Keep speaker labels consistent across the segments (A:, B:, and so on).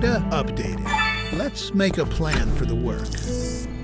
A: data updated. Let's make a plan for the work.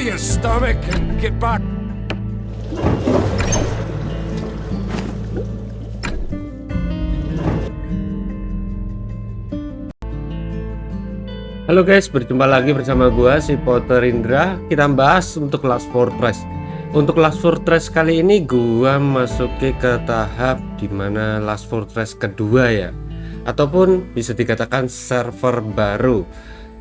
B: Your stomach and get back.
C: Halo guys, berjumpa lagi bersama gua si Potter Indra. Kita bahas untuk Last Fortress. Untuk Last Fortress kali ini gua masuki ke tahap di mana Last Fortress kedua ya, ataupun bisa dikatakan server baru.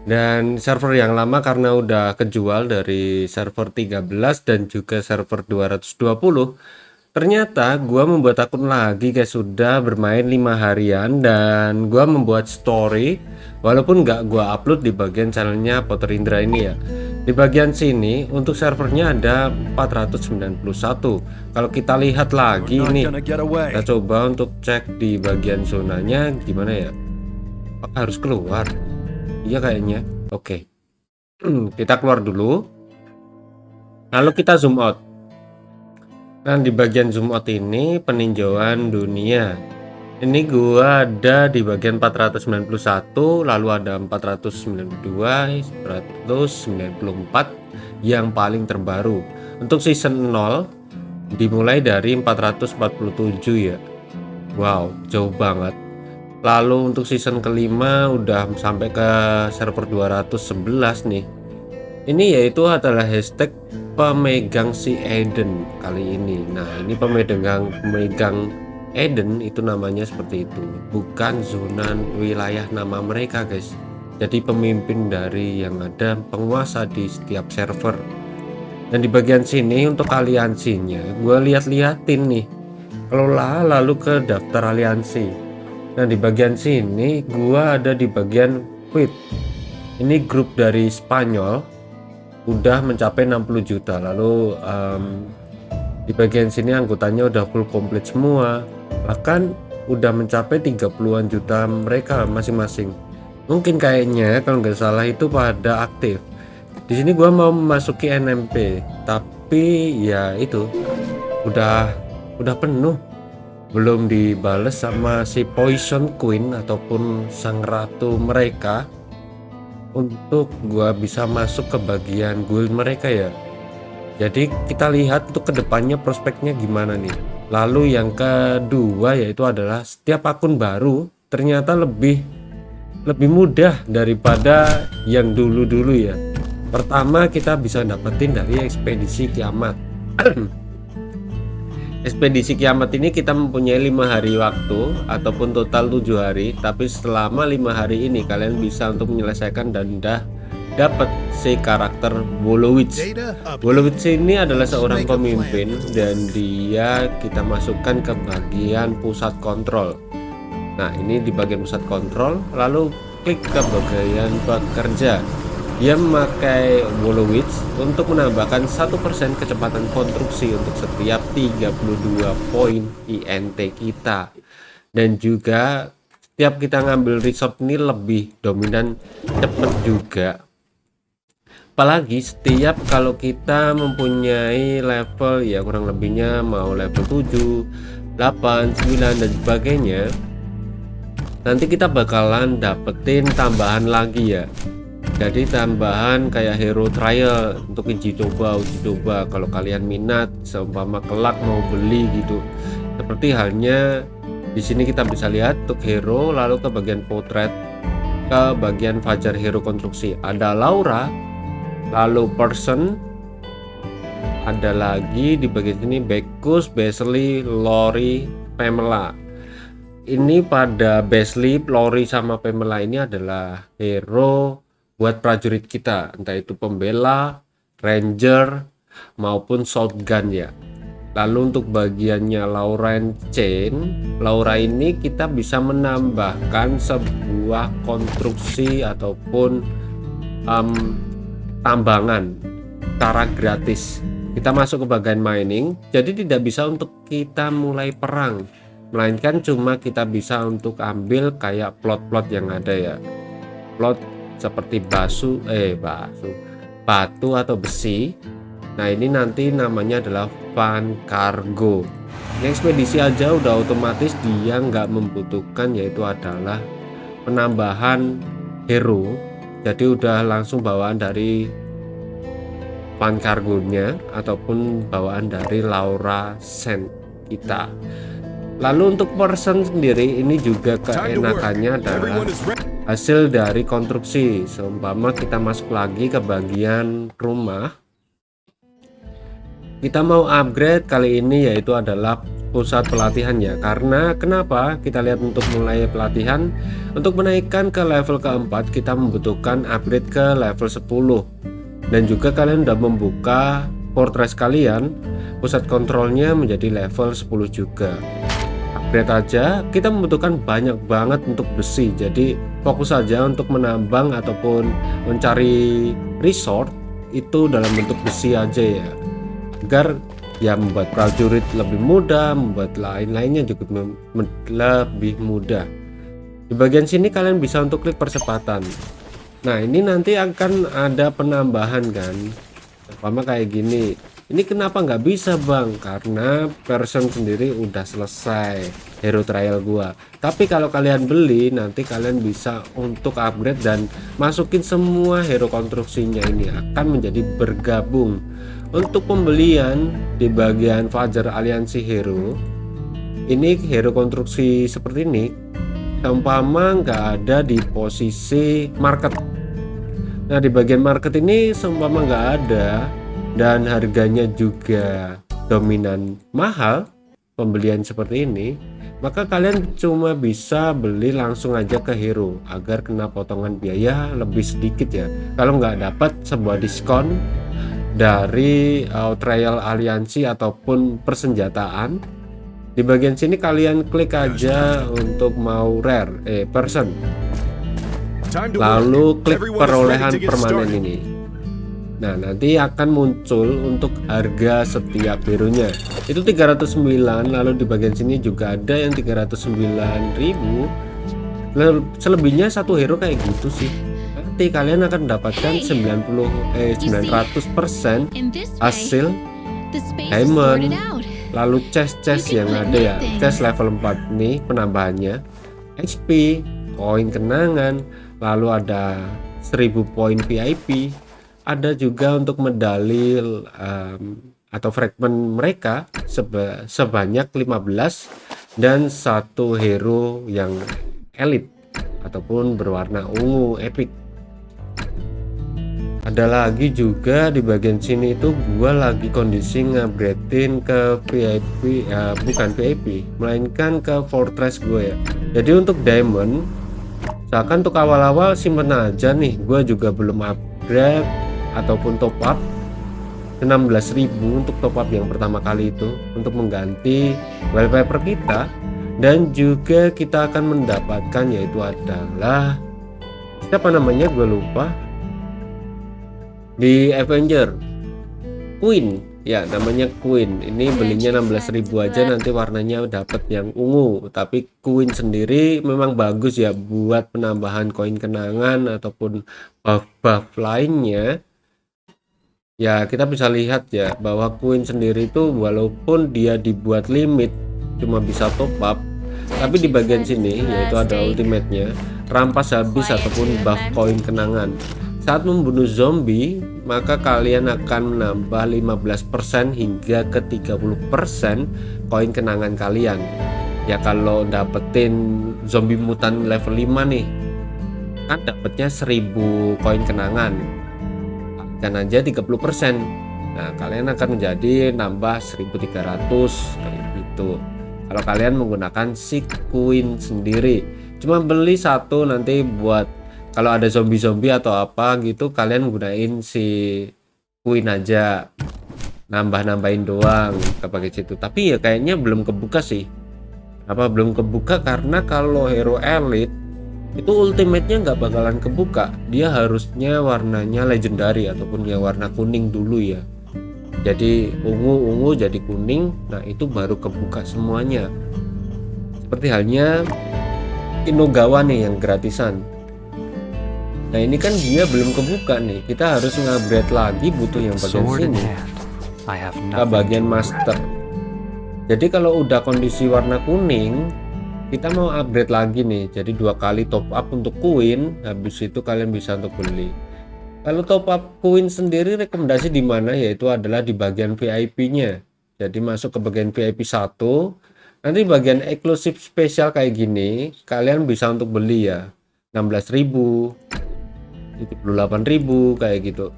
C: Dan server yang lama karena udah kejual dari server 13 dan juga server 220 Ternyata gua membuat akun lagi guys sudah bermain lima harian dan gua membuat story walaupun nggak gua upload di bagian channelnya Potter Indra ini ya. Di bagian sini untuk servernya ada 491. Kalau kita lihat lagi nih, kita coba untuk cek di bagian zonanya gimana ya? Harus keluar? Iya kayaknya. Oke. kita keluar dulu. Lalu kita zoom out. Nah di bagian zoom out ini peninjauan dunia ini gua ada di bagian 491 lalu ada 492 194 yang paling terbaru untuk season 0 dimulai dari 447 ya Wow jauh banget lalu untuk season kelima udah sampai ke server 211 nih. Ini yaitu adalah hashtag pemegang si Eden kali ini. Nah ini pemegang pemegang Eden itu namanya seperti itu. Bukan zona wilayah nama mereka guys. Jadi pemimpin dari yang ada penguasa di setiap server. Dan di bagian sini untuk aliansinya gue lihat-liatin nih. Kelola lalu ke daftar aliansi dan di bagian sini gue ada di bagian quit. Ini grup dari Spanyol udah mencapai 60 juta. Lalu um, di bagian sini anggotanya udah full komplit semua. Bahkan udah mencapai 30-an juta mereka masing-masing. Mungkin kayaknya kalau nggak salah itu pada aktif. Di sini gua mau memasuki NMP tapi ya itu udah udah penuh belum dibales sama si Poison Queen ataupun sang ratu mereka. Untuk gua bisa masuk ke bagian guild mereka ya. Jadi kita lihat untuk ke depannya prospeknya gimana nih. Lalu yang kedua yaitu adalah setiap akun baru ternyata lebih lebih mudah daripada yang dulu-dulu ya. Pertama kita bisa dapetin dari ekspedisi kiamat ekspedisi kiamat ini kita mempunyai lima hari waktu ataupun total tujuh hari. Tapi selama lima hari ini kalian bisa untuk menyelesaikan dan udah dapat si karakter Wolowitz. Wolowitz ini adalah seorang pemimpin dan dia kita masukkan ke bagian pusat kontrol. Nah ini di bagian pusat kontrol lalu klik ke bagian bekerja dia memakai Wolowitz untuk menambahkan satu persen kecepatan konstruksi untuk setiap 32 poin INT kita. Dan juga setiap kita ngambil resort ini lebih dominan cepat juga. Apalagi setiap kalau kita mempunyai level ya kurang lebihnya mau level 7 8 9 dan sebagainya nanti kita bakalan dapetin tambahan lagi ya jadi tambahan kayak hero trial untuk uji coba uji coba. Kalau kalian minat seumpama kelak mau beli gitu. Seperti halnya di sini kita bisa lihat untuk hero lalu ke bagian potret ke bagian fajar hero konstruksi. Ada Laura lalu person. Ada lagi di bagian sini Bekus, Besley, Lori, Pamela. Ini pada Besley, Lori sama Pamela ini adalah hero buat prajurit kita entah itu pembela, ranger maupun shotgun ya. Lalu untuk bagiannya Laura Chain Laura ini kita bisa menambahkan sebuah konstruksi ataupun um, tambangan cara gratis. Kita masuk ke bagian mining jadi tidak bisa untuk kita mulai perang. Melainkan cuma kita bisa untuk ambil kayak plot-plot yang ada ya. Plot seperti basu eh basu batu atau besi. Nah ini nanti namanya adalah van cargo. Yang ekspedisi aja udah otomatis dia nggak membutuhkan yaitu adalah penambahan hero. Jadi udah langsung bawaan dari van cargonya ataupun bawaan dari Laura Sen kita Lalu untuk person sendiri ini juga keenakannya adalah hasil dari konstruksi. Seumpama kita masuk lagi ke bagian rumah. Kita mau upgrade kali ini yaitu adalah pusat pelatihan ya. Karena kenapa? Kita lihat untuk mulai pelatihan untuk menaikkan ke level keempat kita membutuhkan upgrade ke level 10. Dan juga kalian sudah membuka fortress kalian, pusat kontrolnya menjadi level 10 juga upgrade aja kita membutuhkan banyak banget untuk besi. Jadi fokus saja untuk menambang ataupun mencari resort itu dalam bentuk besi aja ya. Agar ya membuat prajurit lebih mudah membuat lain-lainnya juga lebih mudah. Di bagian sini kalian bisa untuk klik percepatan. Nah ini nanti akan ada penambahan kan. Sama kayak gini ini kenapa nggak bisa bang? Karena person sendiri udah selesai hero trial gua. Tapi kalau kalian beli nanti kalian bisa untuk upgrade dan masukin semua hero konstruksinya ini akan menjadi bergabung. Untuk pembelian di bagian Fajar aliansi hero ini hero konstruksi seperti ini seumpama nggak ada di posisi market. Nah di bagian market ini seumpama nggak ada dan harganya juga dominan mahal pembelian seperti ini maka kalian cuma bisa beli langsung aja ke hero agar kena potongan biaya lebih sedikit ya. Kalau nggak dapat sebuah diskon dari uh, trial aliansi ataupun persenjataan di bagian sini kalian klik aja untuk mau rare eh person. Lalu klik perolehan permanen ini Nah nanti akan muncul untuk harga setiap hero-nya itu 309 lalu di bagian sini juga ada yang 309.000 selebihnya satu hero kayak gitu sih. Nanti kalian akan mendapatkan 90 eh 900 persen hasil diamond. lalu chest-chest yang ada ya. chest level 4 nih penambahannya. HP koin kenangan lalu ada 1000 poin VIP ada juga untuk medali um, atau fragment mereka seba sebanyak 15 dan satu hero yang elit ataupun berwarna ungu epic. Ada lagi juga di bagian sini itu gua lagi kondisi ngupgradein ke VIP ya bukan VIP melainkan ke fortress gue ya. Jadi untuk diamond misalkan untuk awal-awal simpen aja nih gua juga belum upgrade ataupun top up 16.000 untuk top up yang pertama kali itu untuk mengganti wallpaper kita. Dan juga kita akan mendapatkan yaitu adalah siapa namanya? Gue lupa. Di Avenger. Queen. Ya namanya Queen. Ini belinya 16.000 aja nanti warnanya dapat yang ungu. Tapi Queen sendiri memang bagus ya buat penambahan koin kenangan ataupun buff-buff lainnya ya kita bisa lihat ya bahwa Queen sendiri itu walaupun dia dibuat limit cuma bisa top up tapi di bagian sini yaitu ada ultimate-nya rampas habis ataupun buff koin kenangan. Saat membunuh zombie maka kalian akan menambah 15% hingga ke 30% koin kenangan kalian. Ya kalau dapetin zombie mutan level 5 nih kan dapatnya 1000 koin kenangan dan aja 30% nah kalian akan menjadi nambah 1300 kayak gitu kalau kalian menggunakan si queen sendiri. Cuma beli satu nanti buat kalau ada zombie-zombie atau apa gitu kalian gunain si queen aja. Nambah-nambahin doang pakai situ. Tapi ya kayaknya belum kebuka sih. Apa belum kebuka? Karena kalau hero elite itu ultimate-nya nggak bakalan kebuka. Dia harusnya warnanya legendary ataupun yang warna kuning dulu ya. Jadi ungu-ungu jadi kuning nah itu baru kebuka semuanya. Seperti halnya Inogawa nih yang gratisan. Nah ini kan dia belum kebuka nih. Kita harus ngupgrade lagi butuh yang bagian sini. ke bagian master. Jadi kalau udah kondisi warna kuning kita mau upgrade lagi nih jadi dua kali top up untuk koin habis itu kalian bisa untuk beli. Kalau top up koin sendiri rekomendasi di mana? Yaitu adalah di bagian VIP nya jadi masuk ke bagian VIP 1 nanti bagian eksklusif spesial kayak gini kalian bisa untuk beli ya. 16.000 78.000 kayak gitu.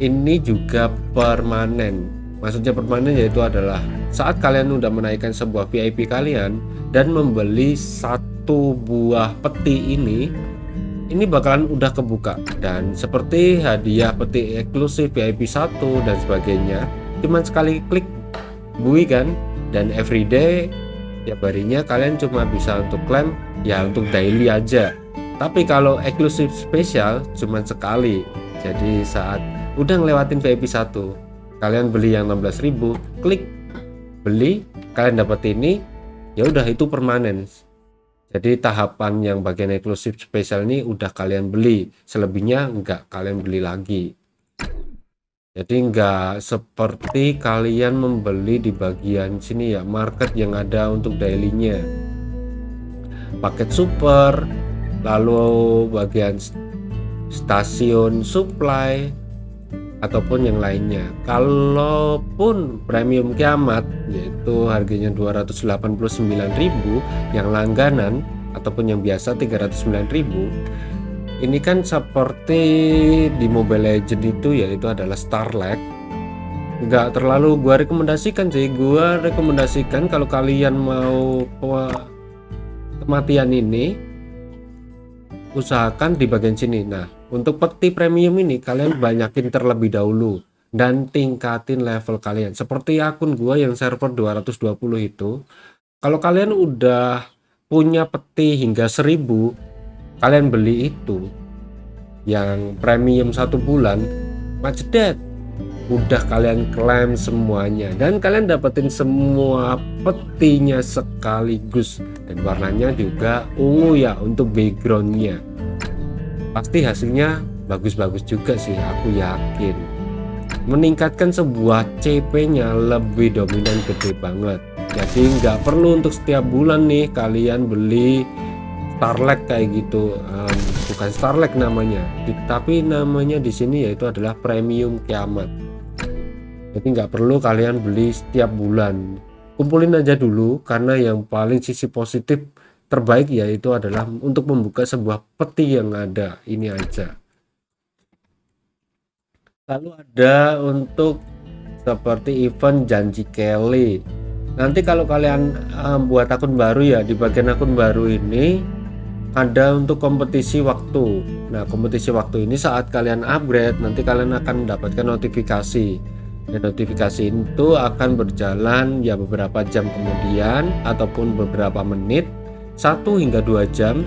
C: Ini juga permanen maksudnya permanen yaitu adalah saat kalian udah menaikkan sebuah VIP kalian dan membeli satu buah peti ini ini bakalan udah kebuka. Dan seperti hadiah peti eksklusif VIP 1 dan sebagainya cuman sekali klik bui kan? Dan everyday ya harinya kalian cuma bisa untuk klaim ya untuk daily aja. Tapi kalau eksklusif spesial cuman sekali. Jadi saat udah ngelewatin VIP 1 kalian beli yang 16.000 klik. Beli kalian dapat ini. Ya udah itu permanen. Jadi tahapan yang bagian eksklusif spesial ini udah kalian beli. Selebihnya enggak kalian beli lagi. Jadi enggak seperti kalian membeli di bagian sini ya market yang ada untuk dailynya. Paket super lalu bagian stasiun supply ataupun yang lainnya. Kalaupun premium kiamat yaitu harganya 289.000 yang langganan ataupun yang biasa 309.000 ini kan seperti di Mobile Legend itu yaitu adalah Starlight. Nggak terlalu gua rekomendasikan sih. Gua rekomendasikan kalau kalian mau kematian ini usahakan di bagian sini. Nah untuk peti premium ini kalian banyakin terlebih dahulu dan tingkatin level kalian. Seperti akun gua yang server 220 itu kalau kalian udah punya peti hingga 1000 kalian beli itu yang premium satu bulan macedet udah kalian klaim semuanya. Dan kalian dapetin semua petinya sekaligus. Dan warnanya juga ungu ya untuk backgroundnya pasti hasilnya bagus-bagus juga sih aku yakin. Meningkatkan sebuah CP nya lebih dominan gede banget. Jadi nggak perlu untuk setiap bulan nih kalian beli Starlight kayak gitu. Um, bukan Starlight namanya. Tapi namanya di sini yaitu adalah premium kiamat. Jadi nggak perlu kalian beli setiap bulan. Kumpulin aja dulu karena yang paling sisi positif terbaik yaitu adalah untuk membuka sebuah peti yang ada. Ini aja. Lalu ada untuk seperti event janji Kelly. Nanti kalau kalian um, buat akun baru ya di bagian akun baru ini ada untuk kompetisi waktu. Nah kompetisi waktu ini saat kalian upgrade nanti kalian akan mendapatkan notifikasi. Dan notifikasi itu akan berjalan ya beberapa jam kemudian ataupun beberapa menit satu hingga dua jam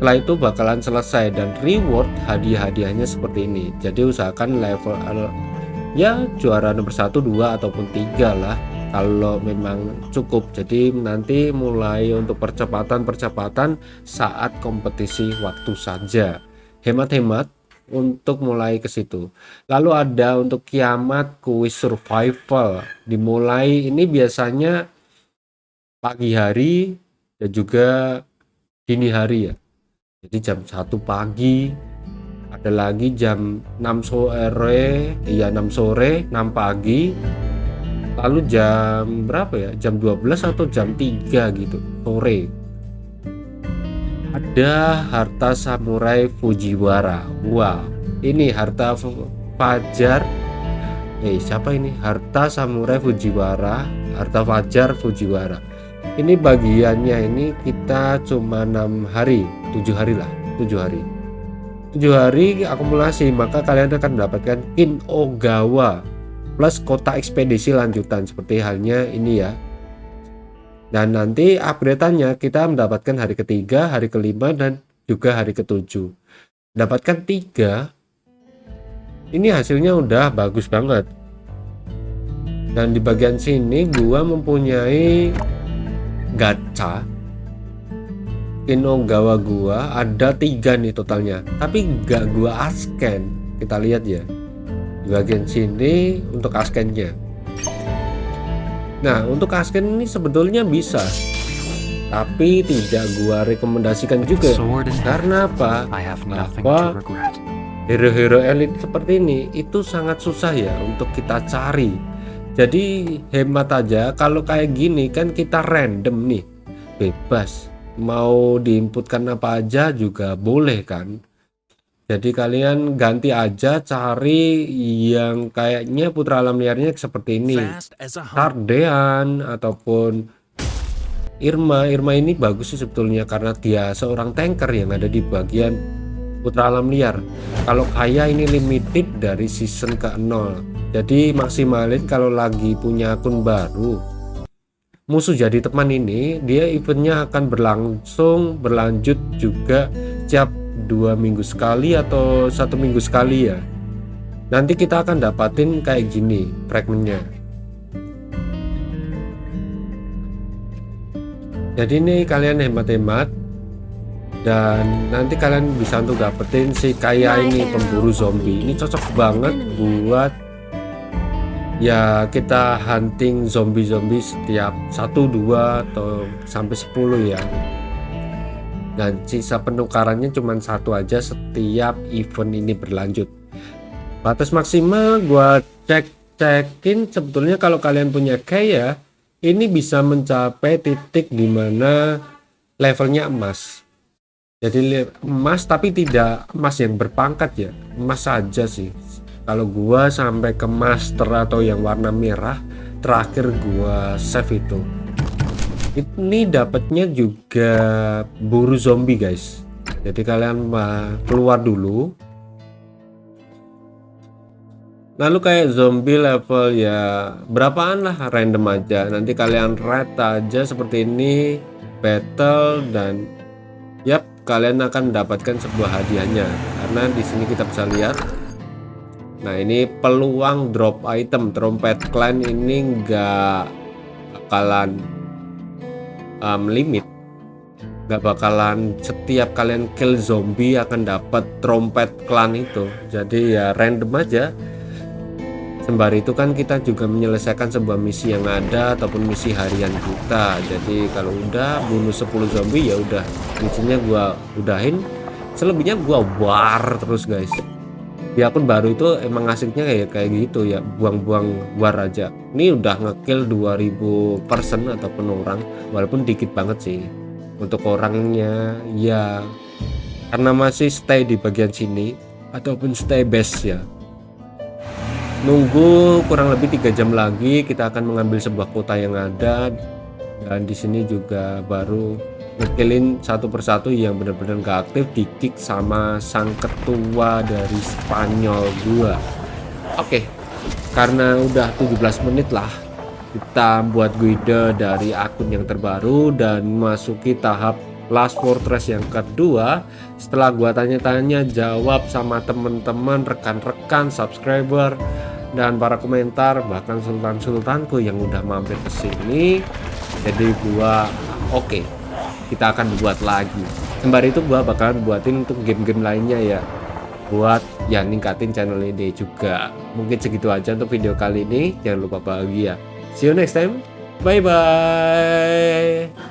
C: setelah itu bakalan selesai dan reward hadiah-hadiahnya seperti ini. Jadi usahakan level ya juara nomor satu dua ataupun tiga lah kalau memang cukup. Jadi nanti mulai untuk percepatan-percepatan saat kompetisi waktu saja. Hemat-hemat untuk mulai ke situ. Lalu ada untuk kiamat kuis survival. Dimulai ini biasanya pagi hari dan juga dini hari ya. Jadi jam satu pagi ada lagi jam 6 sore iya 6 sore 6 pagi. Lalu jam berapa ya? Jam 12 atau jam 3 gitu sore. Ada harta samurai Fujiwara. Wow ini harta fajar. Eh siapa ini? Harta samurai Fujiwara harta fajar Fujiwara ini bagiannya ini kita cuma enam hari tujuh hari lah tujuh hari tujuh hari akumulasi maka kalian akan mendapatkan Kin Ogawa plus kota ekspedisi lanjutan seperti halnya ini ya dan nanti upgrade-nya kita mendapatkan hari ketiga, hari kelima, dan juga hari ketujuh. Dapatkan tiga, ini hasilnya udah bagus banget. Dan di bagian sini gua mempunyai gacha. Kinogawa gua ada tiga nih totalnya. Tapi gak gua asken. Kita lihat ya. Di bagian sini untuk askennya. Nah untuk asken ini sebetulnya bisa. Tapi tidak gua rekomendasikan juga. Karena apa? Apa hero-hero elit seperti ini itu sangat susah ya untuk kita cari jadi hemat aja. Kalau kayak gini kan kita random nih. Bebas. Mau diinputkan apa aja juga boleh kan? Jadi kalian ganti aja cari yang kayaknya putra alam liarnya seperti ini. Tardean ataupun Irma. Irma ini bagus sih sebetulnya karena dia seorang tanker yang ada di bagian putra alam liar. Kalau kaya ini limited dari season ke 0 jadi maksimalin kalau lagi punya akun baru. Musuh jadi teman ini dia eventnya akan berlangsung berlanjut juga setiap dua minggu sekali atau satu minggu sekali ya. Nanti kita akan dapatin kayak gini fragmentnya. Jadi ini kalian hemat-hemat dan nanti kalian bisa untuk dapetin si kaya ini pemburu zombie ini cocok banget buat ya kita hunting zombie-zombie setiap satu dua atau sampai 10 ya. Dan sisa penukarannya cuma satu aja setiap event ini berlanjut. Batas maksimal gua cek cekin sebetulnya kalau kalian punya kaya ini bisa mencapai titik di mana levelnya emas. Jadi emas tapi tidak emas yang berpangkat ya. Emas saja sih kalau gua sampai ke master atau yang warna merah terakhir gua save itu. Ini dapatnya juga buru zombie guys. Jadi kalian keluar dulu. Lalu kayak zombie level ya berapaan lah random aja. Nanti kalian rate aja seperti ini battle dan yap kalian akan mendapatkan sebuah hadiahnya. Karena di sini kita bisa lihat Nah ini peluang drop item trompet clan ini enggak bakalan um, limit. Nggak bakalan setiap kalian kill zombie akan dapat trompet clan itu. Jadi ya random aja. Sembari itu kan kita juga menyelesaikan sebuah misi yang ada ataupun misi harian kita. Jadi kalau udah bunuh 10 zombie ya udah misinya gua udahin. Selebihnya gua war terus guys di akun baru itu emang asiknya kayak kayak gitu ya buang-buang war aja. Ini udah ngekill 2000 person ataupun orang walaupun dikit banget sih untuk orangnya ya karena masih stay di bagian sini ataupun stay base ya. Nunggu kurang lebih tiga jam lagi kita akan mengambil sebuah kota yang ada dan di sini juga baru ngekillin satu persatu yang benar-benar gak aktif di kick sama sang ketua dari Spanyol gua oke karena udah 17 menit lah kita buat guide dari akun yang terbaru dan masuki tahap Last Fortress yang kedua. Setelah gua tanya-tanya jawab sama temen-temen rekan-rekan subscriber dan para komentar bahkan sultan-sultanku yang udah mampir ke sini. Jadi gua oke. okay, kita akan buat lagi. Sembari itu gua bakalan buatin untuk game-game lainnya ya. Buat ya ningkatin channel ini juga. Mungkin segitu aja untuk video kali ini. Jangan lupa bahagia. See you next time. Bye bye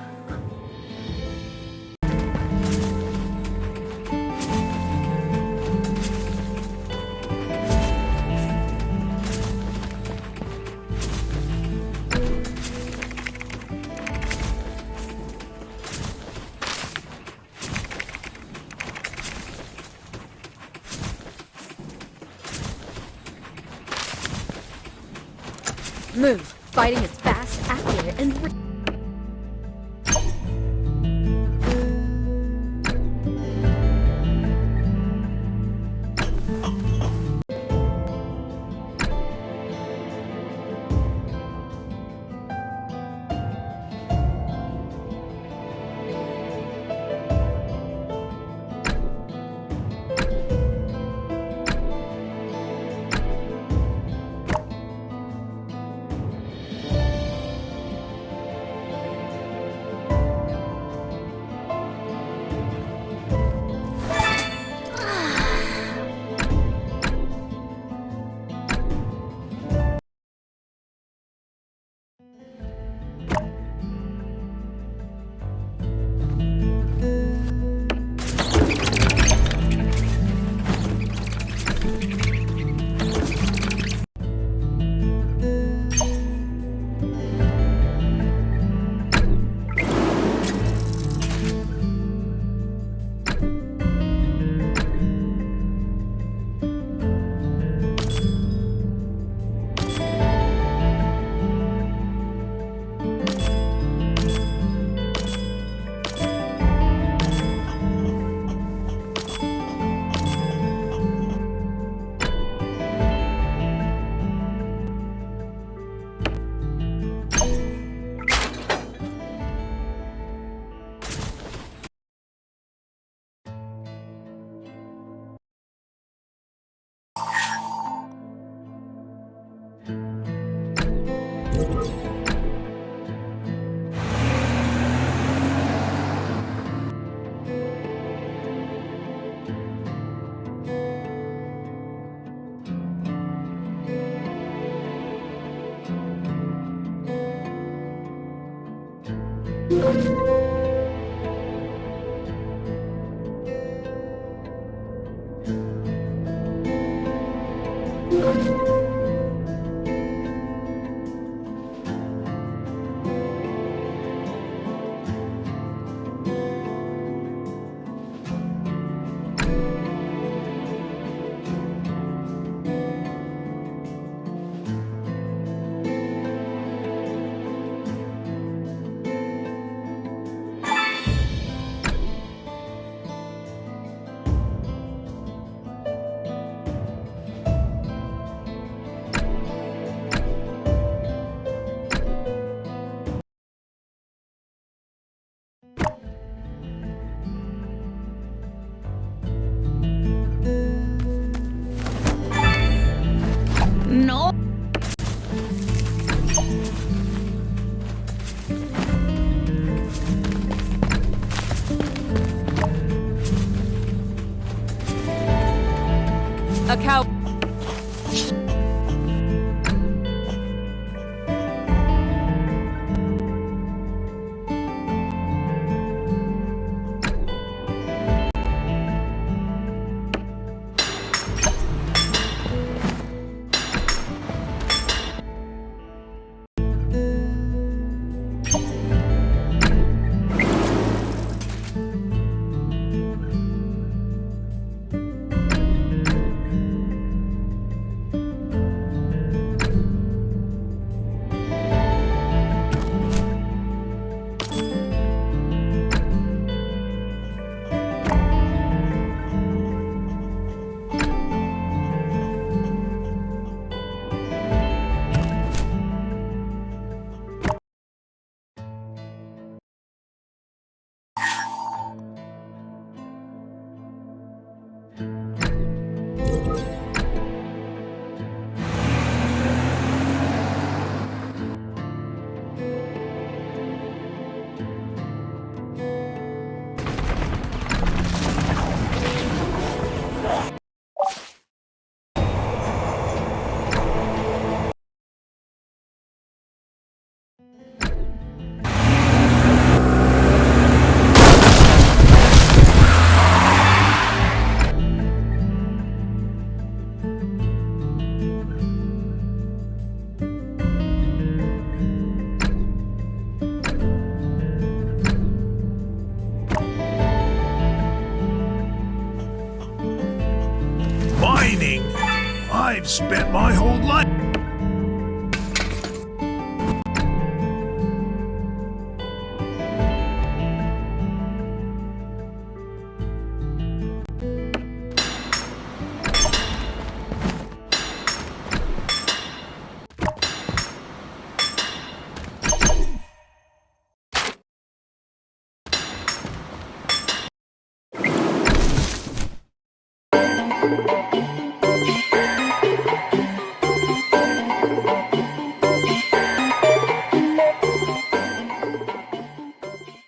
A: My whole life.